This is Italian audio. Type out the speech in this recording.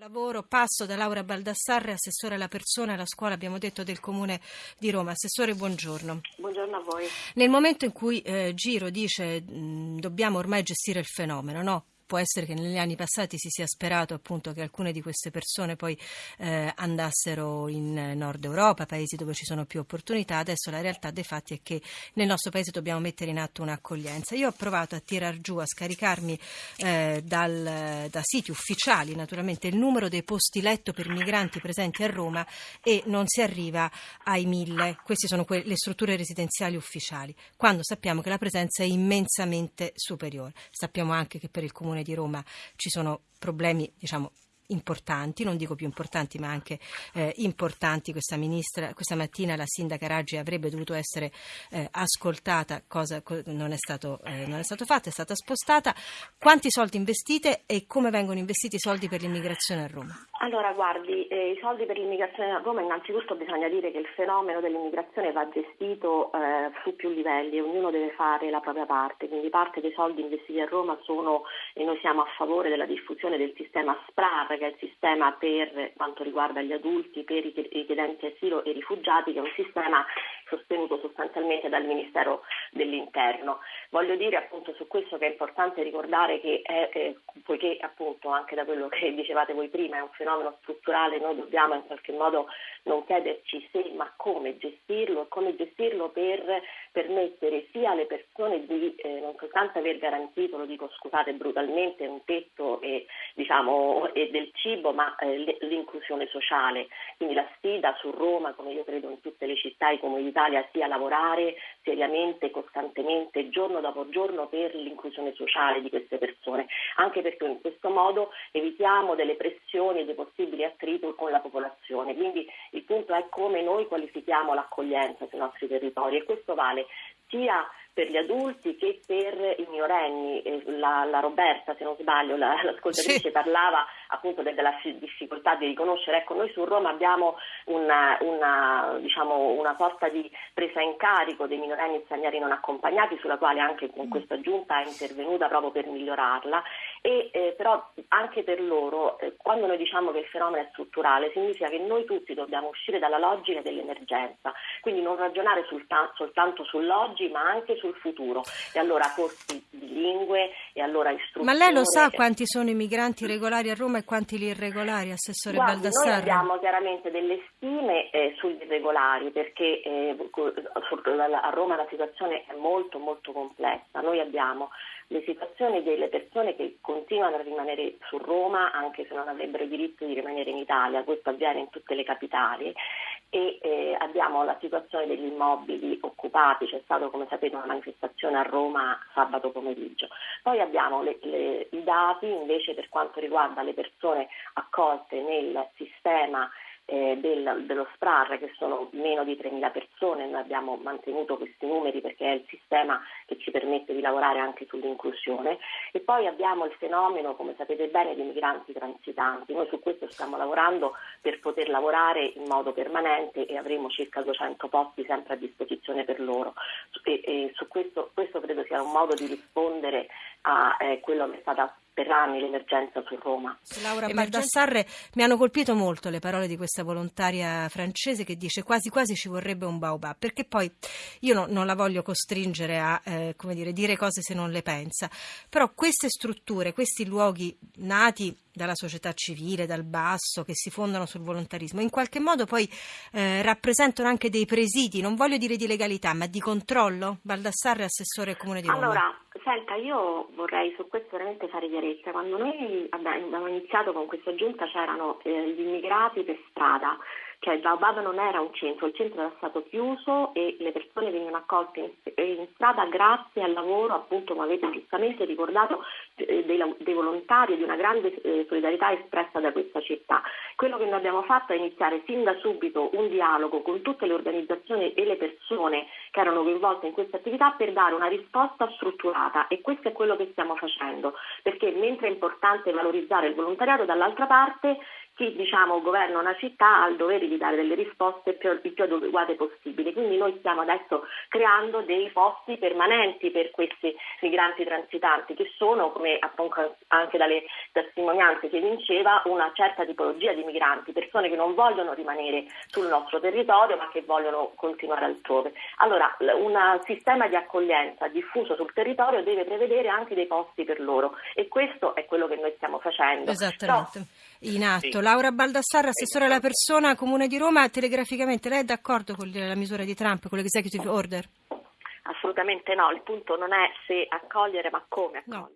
Lavoro, passo da Laura Baldassarre, assessore alla persona e alla scuola, abbiamo detto, del Comune di Roma. Assessore, buongiorno. Buongiorno a voi. Nel momento in cui eh, Giro dice mh, dobbiamo ormai gestire il fenomeno, no? Può essere che negli anni passati si sia sperato appunto che alcune di queste persone poi eh, andassero in Nord Europa, paesi dove ci sono più opportunità. Adesso la realtà dei fatti è che nel nostro paese dobbiamo mettere in atto un'accoglienza. Io ho provato a tirar giù, a scaricarmi eh, dal, da siti ufficiali naturalmente il numero dei posti letto per migranti presenti a Roma e non si arriva ai mille. Queste sono que- le strutture residenziali ufficiali, quando sappiamo che la presenza è immensamente superiore. Sappiamo anche che per il comune Comune di Roma. Ci sono problemi, diciamo, importanti, non dico più importanti ma anche eh, importanti. Questa, ministra, questa mattina la sindaca Raggi avrebbe dovuto essere eh, ascoltata, cosa non è, stato, eh, non è stato fatto, è stata spostata. Quanti soldi investite e come vengono investiti i soldi per l'immigrazione a Roma? Allora, guardi, eh, i soldi per l'immigrazione a Roma, innanzitutto bisogna dire che il fenomeno dell'immigrazione va gestito eh, su più livelli ognuno deve fare la propria parte, quindi parte dei soldi investiti a Roma sono, e noi siamo a favore della diffusione del sistema SPRAR, che è il sistema per quanto riguarda gli adulti, per i richiedenti asilo e rifugiati, che è un sistema sostenuto sostanzialmente dal Ministero dell'Interno. Voglio dire appunto su questo che è importante ricordare che è, eh, poiché appunto anche da quello che dicevate voi prima è un fenomeno strutturale, noi dobbiamo in qualche modo non chiederci se ma come gestirlo e come gestirlo per permettere sia alle persone di eh, non soltanto aver garantito, lo dico scusate brutalmente, un tetto e, diciamo, e del cibo, ma eh, l'inclusione sociale. Quindi la sfida su Roma, come io credo in tutte le città e comunità l'Italia sia lavorare seriamente, costantemente, giorno dopo giorno per l'inclusione sociale di queste persone, anche perché in questo modo evitiamo delle pressioni e dei possibili attriti con la popolazione. Quindi il punto è come noi qualifichiamo l'accoglienza sui nostri territori e questo vale sia per gli adulti che per i minorenni. La, la Roberta, se non sbaglio, la, l'ascoltatrice sì. parlava appunto della difficoltà di riconoscere. Ecco, noi su Roma abbiamo una, una, diciamo, una sorta di presa in carico dei minorenni stranieri non accompagnati, sulla quale anche con questa giunta è intervenuta proprio per migliorarla. E, eh, però anche per loro, eh, quando noi diciamo che il fenomeno è strutturale, significa che noi tutti dobbiamo uscire dalla logica dell'emergenza, quindi non ragionare sulta- soltanto sull'oggi, ma anche sul futuro. E allora corsi di lingue e allora istruzione. Ma lei lo sa quanti sono i migranti regolari a Roma e quanti gli irregolari, Assessore Guardi, Baldassarre? Noi abbiamo chiaramente delle stime eh, sugli irregolari perché eh, a Roma la situazione è molto molto complessa. Noi abbiamo le situazioni delle persone che continuano a rimanere su Roma anche se non avrebbero diritto di rimanere in Italia, questo avviene in tutte le capitali e eh, abbiamo la situazione degli immobili occupati, c'è stata come sapete una manifestazione a Roma sabato pomeriggio. Poi abbiamo le, le, i dati invece per quanto riguarda le persone accolte nel sistema eh, del, dello SPRAR che sono meno di 3.000 persone, noi abbiamo mantenuto questi numeri perché è il sistema che ci permette di lavorare anche sull'inclusione e poi abbiamo il fenomeno, come sapete bene, di migranti transitanti. Noi su questo stiamo lavorando per poter lavorare in modo permanente e avremo circa 200 posti sempre a disposizione per loro e, e su questo, questo credo sia un modo di rispondere a eh, quello che è stata per anni l'emergenza su Roma. Laura Baldassarre, mi hanno colpito molto le parole di questa volontaria francese che dice quasi quasi ci vorrebbe un baobab, perché poi io no, non la voglio costringere a eh, dire, dire cose se non le pensa, però queste strutture, questi luoghi nati dalla società civile, dal basso, che si fondano sul volontarismo, in qualche modo poi eh, rappresentano anche dei presidi, non voglio dire di legalità, ma di controllo? Baldassarre, assessore comune di Roma. Allora, senta, io vorrei su questo veramente fare chiarezza. Quando noi abbiamo iniziato con questa giunta c'erano eh, gli immigrati per strada cioè il Baobab non era un centro, il centro era stato chiuso e le persone venivano accolte in, strada grazie al lavoro, appunto come avete giustamente ricordato, eh, dei, dei, volontari e di una grande eh, solidarietà espressa da questa città. Quello che noi abbiamo fatto è iniziare sin da subito un dialogo con tutte le organizzazioni e le persone che erano coinvolte in questa attività per dare una risposta strutturata e questo è quello che stiamo facendo, perché mentre è importante valorizzare il volontariato, dall'altra parte chi diciamo, governa una città ha il dovere di dare delle risposte più, il più adeguate possibili. Quindi noi stiamo adesso creando dei posti permanenti per questi migranti transitanti che sono, come appunto anche dalle testimonianze si evinceva, una certa tipologia di migranti, persone che non vogliono rimanere sul nostro territorio ma che vogliono continuare altrove. Allora un sistema di accoglienza diffuso sul territorio deve prevedere anche dei posti per loro e questo è quello che noi stiamo facendo. Esattamente. No. In atto. Sì. Laura Baldassarra, assessore alla persona, Comune di Roma, telegraficamente lei è d'accordo con la misura di Trump, con l'executive order? Assolutamente no, il punto non è se accogliere ma come accogliere. No.